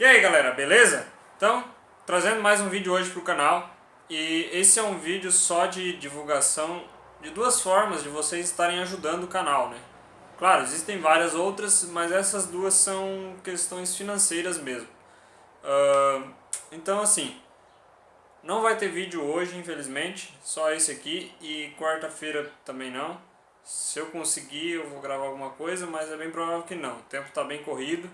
E aí galera, beleza? Então, trazendo mais um vídeo hoje para o canal e esse é um vídeo só de divulgação de duas formas de vocês estarem ajudando o canal, né? Claro, existem várias outras, mas essas duas são questões financeiras mesmo. Uh, então assim, não vai ter vídeo hoje, infelizmente, só esse aqui e quarta-feira também não. Se eu conseguir eu vou gravar alguma coisa, mas é bem provável que não. O tempo está bem corrido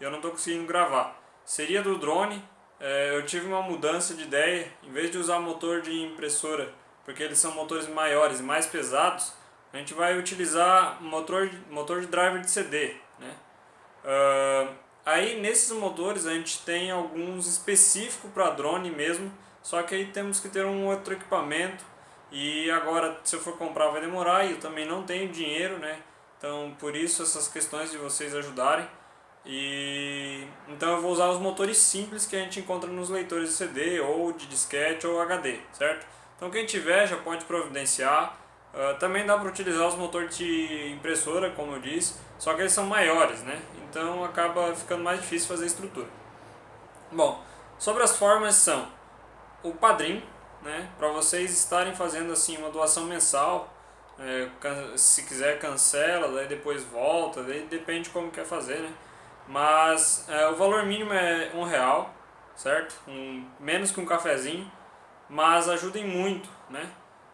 e eu não estou conseguindo gravar seria do drone. É, eu tive uma mudança de ideia, em vez de usar motor de impressora, porque eles são motores maiores e mais pesados, a gente vai utilizar motor, motor de driver de CD. Né? Uh, aí nesses motores a gente tem alguns específicos para drone mesmo, só que aí temos que ter um outro equipamento e agora se eu for comprar vai demorar e eu também não tenho dinheiro, né? Então por isso essas questões de vocês ajudarem. E então eu vou usar os motores simples que a gente encontra nos leitores de CD ou de disquete ou HD, certo? Então quem tiver já pode providenciar. Uh, também dá para utilizar os motores de impressora, como eu disse, só que eles são maiores, né? Então acaba ficando mais difícil fazer a estrutura. Bom, sobre as formas são o padrinho, né? Para vocês estarem fazendo assim uma doação mensal, é, se quiser cancela, daí depois volta, daí depende como quer fazer, né? Mas é, o valor mínimo é um real, certo? Um, menos que um cafezinho, mas ajudem muito, né?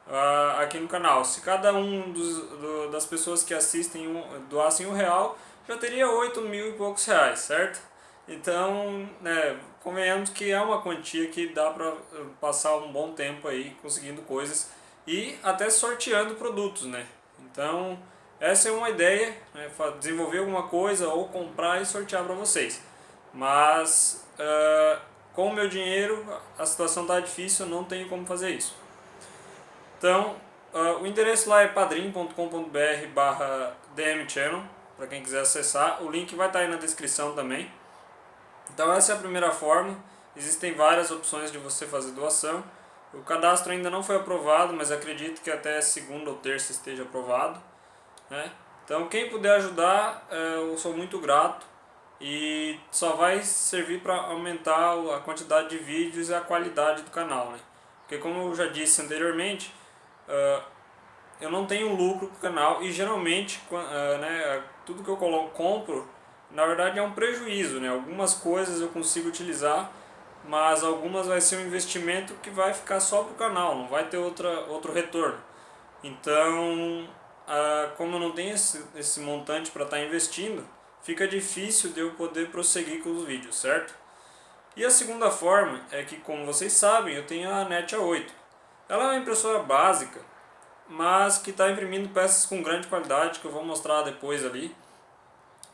Uh, aqui no canal. Se cada um dos, do, das pessoas que assistem um, doassem um real, já teria oito mil e poucos reais, certo? Então, né, convenhamos que é uma quantia que dá para eh, passar um bom tempo aí conseguindo coisas e até sorteando produtos, né? Então, essa é uma ideia, né, desenvolver alguma coisa ou comprar e sortear para vocês. Mas uh, com o meu dinheiro a situação está difícil, não tenho como fazer isso. Então uh, o endereço lá é padrim.com.br barra dmchannel, para quem quiser acessar. O link vai estar tá aí na descrição também. Então essa é a primeira forma. Existem várias opções de você fazer doação. O cadastro ainda não foi aprovado, mas acredito que até segunda ou terça esteja aprovado. Né? Então quem puder ajudar, é, eu sou muito grato e só vai servir para aumentar a quantidade de vídeos e a qualidade do canal. Né? Porque como eu já disse anteriormente, uh, eu não tenho lucro com o canal e geralmente uh, né, tudo que eu compro, na verdade é um prejuízo. Né? Algumas coisas eu consigo utilizar, mas algumas vai ser um investimento que vai ficar só para o canal, não vai ter outra, outro retorno. Então ah, como não tenho esse, esse montante para estar tá investindo, fica difícil de eu poder prosseguir com os vídeos, certo? E a segunda forma é que, como vocês sabem, eu tenho a NET A8. Ela é uma impressora básica, mas que está imprimindo peças com grande qualidade, que eu vou mostrar depois ali.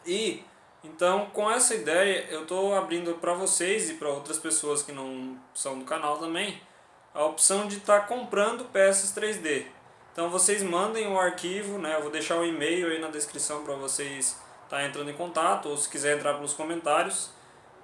E, então, com essa ideia, eu estou abrindo para vocês e para outras pessoas que não são do canal também, a opção de estar tá comprando peças 3D. Então vocês mandem o arquivo, né? Eu vou deixar o e-mail aí na descrição para vocês estar tá entrando em contato, ou se quiser entrar pelos comentários.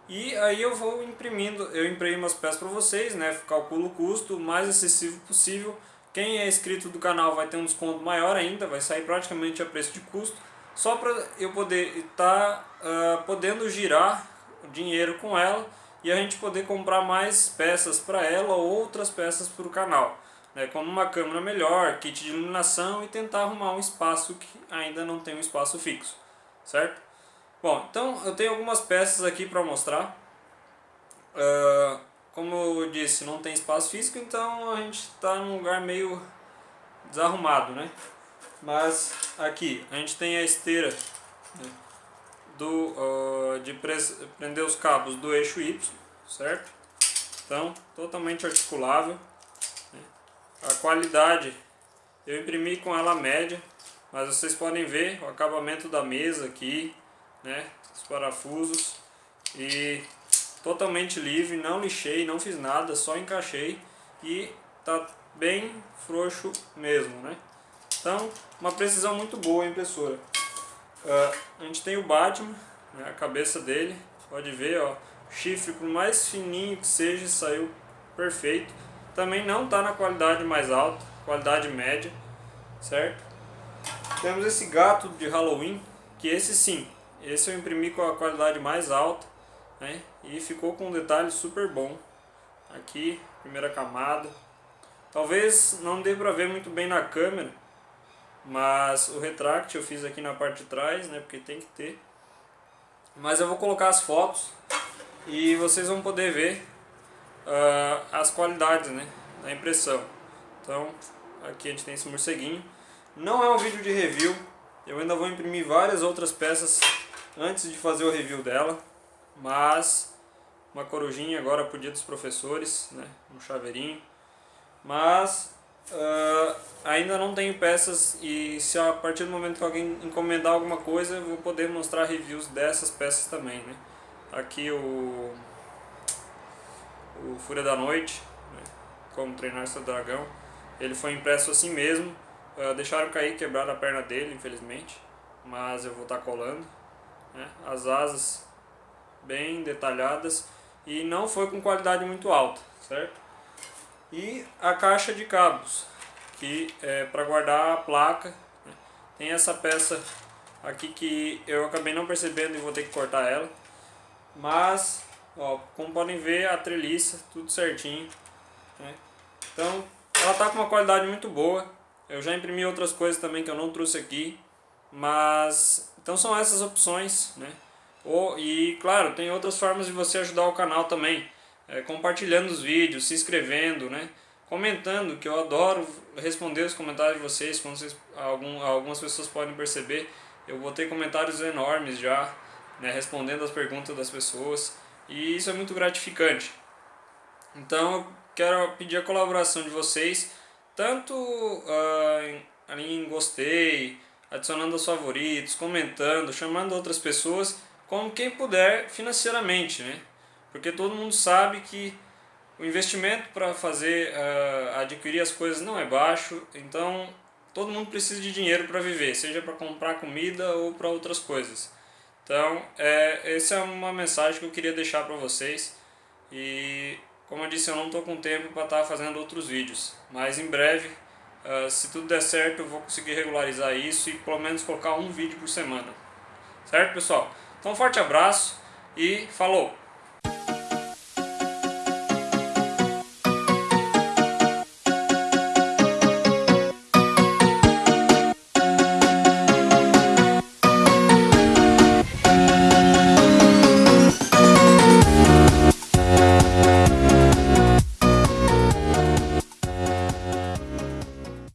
E aí eu vou imprimindo, eu imprimo as peças para vocês, né? Calculo o custo o mais acessível possível. Quem é inscrito do canal vai ter um desconto maior ainda, vai sair praticamente a preço de custo. Só para eu poder estar tá, uh, podendo girar o dinheiro com ela e a gente poder comprar mais peças para ela ou outras peças para o canal né, como uma câmera melhor, kit de iluminação e tentar arrumar um espaço que ainda não tem um espaço fixo, certo? Bom, então eu tenho algumas peças aqui para mostrar. Uh, como eu disse, não tem espaço físico, então a gente está num lugar meio desarrumado, né? Mas aqui a gente tem a esteira né, do, uh, de prender os cabos do eixo Y, certo? Então, totalmente articulável. A qualidade, eu imprimi com ela média, mas vocês podem ver o acabamento da mesa aqui, né? Os parafusos e totalmente livre, não lixei, não fiz nada, só encaixei e tá bem frouxo mesmo, né? Então, uma precisão muito boa a impressora. Uh, a gente tem o Batman, né, a cabeça dele, pode ver, ó, chifre por mais fininho que seja, saiu perfeito. Também não está na qualidade mais alta, qualidade média, certo? Temos esse gato de Halloween, que esse sim, esse eu imprimi com a qualidade mais alta. né? E ficou com um detalhe super bom. Aqui, primeira camada. Talvez não dê pra ver muito bem na câmera, mas o retract eu fiz aqui na parte de trás, né? Porque tem que ter. Mas eu vou colocar as fotos e vocês vão poder ver uh, as qualidades né, da impressão. Então, aqui a gente tem esse morceguinho. Não é um vídeo de review, eu ainda vou imprimir várias outras peças antes de fazer o review dela. Mas, uma corujinha agora pro dia dos professores, né, um chaveirinho. Mas, uh, ainda não tenho peças e se a partir do momento que alguém encomendar alguma coisa, eu vou poder mostrar reviews dessas peças também, né. Aqui o o Fúria da Noite, né, como treinar seu dragão. Ele foi impresso assim mesmo, uh, deixaram cair, quebraram a perna dele, infelizmente, mas eu vou estar tá colando. Né, as asas bem detalhadas e não foi com qualidade muito alta, certo? E a caixa de cabos, que é para guardar a placa. Né, tem essa peça aqui que eu acabei não percebendo e vou ter que cortar ela. Mas Ó, como podem ver, a treliça, tudo certinho. Né? Então, ela tá com uma qualidade muito boa. Eu já imprimi outras coisas também que eu não trouxe aqui. Mas, então são essas opções, né? Ou, e, claro, tem outras formas de você ajudar o canal também. É, compartilhando os vídeos, se inscrevendo, né? Comentando, que eu adoro responder os comentários de vocês. Como vocês, algum, algumas pessoas podem perceber, eu botei comentários enormes já, né? Respondendo as perguntas das pessoas. E isso é muito gratificante. Então eu quero pedir a colaboração de vocês, tanto uh, ali em gostei, adicionando os favoritos, comentando, chamando outras pessoas, como quem puder financeiramente, né? Porque todo mundo sabe que o investimento para fazer, uh, adquirir as coisas não é baixo, então todo mundo precisa de dinheiro para viver, seja para comprar comida ou para outras coisas. Então, é, essa é uma mensagem que eu queria deixar para vocês. E, como eu disse, eu não estou com tempo para estar tá fazendo outros vídeos. Mas em breve, uh, se tudo der certo, eu vou conseguir regularizar isso e pelo menos colocar um vídeo por semana. Certo, pessoal? Então, um forte abraço e falou!